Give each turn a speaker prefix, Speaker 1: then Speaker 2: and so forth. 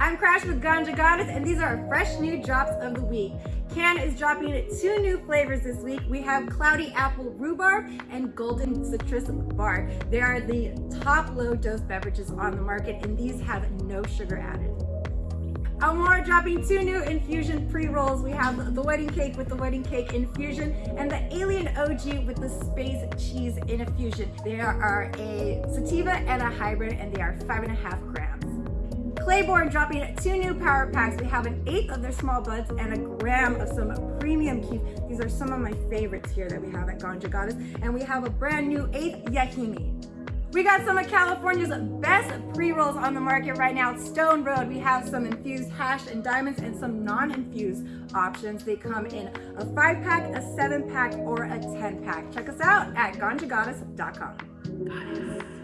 Speaker 1: I'm Crash with Ganja Goddess, and these are our fresh new drops of the week. CANN is dropping two new flavors this week. We have Cloudy Apple Rhubarb and Golden Citrus Bar. They are the top low dose beverages on the market, and these have no sugar added. Amore dropping two new infusion pre-rolls. We have the wedding cake with the wedding cake infusion and the alien OG with the space cheese infusion. They are a sativa and a hybrid and they are five and a half grams. Claybourne dropping two new power packs. We have an eighth of their small buds and a gram of some premium kief. These are some of my favorites here that we have at Ganja Goddess. And we have a brand new eighth Yahimi. We got some of California's best pre-rolls on the market right now. Stone Road, we have some infused hash and diamonds and some non-infused options. They come in a five pack, a seven pack, or a 10 pack. Check us out at ganjagoddess.com. Goddess.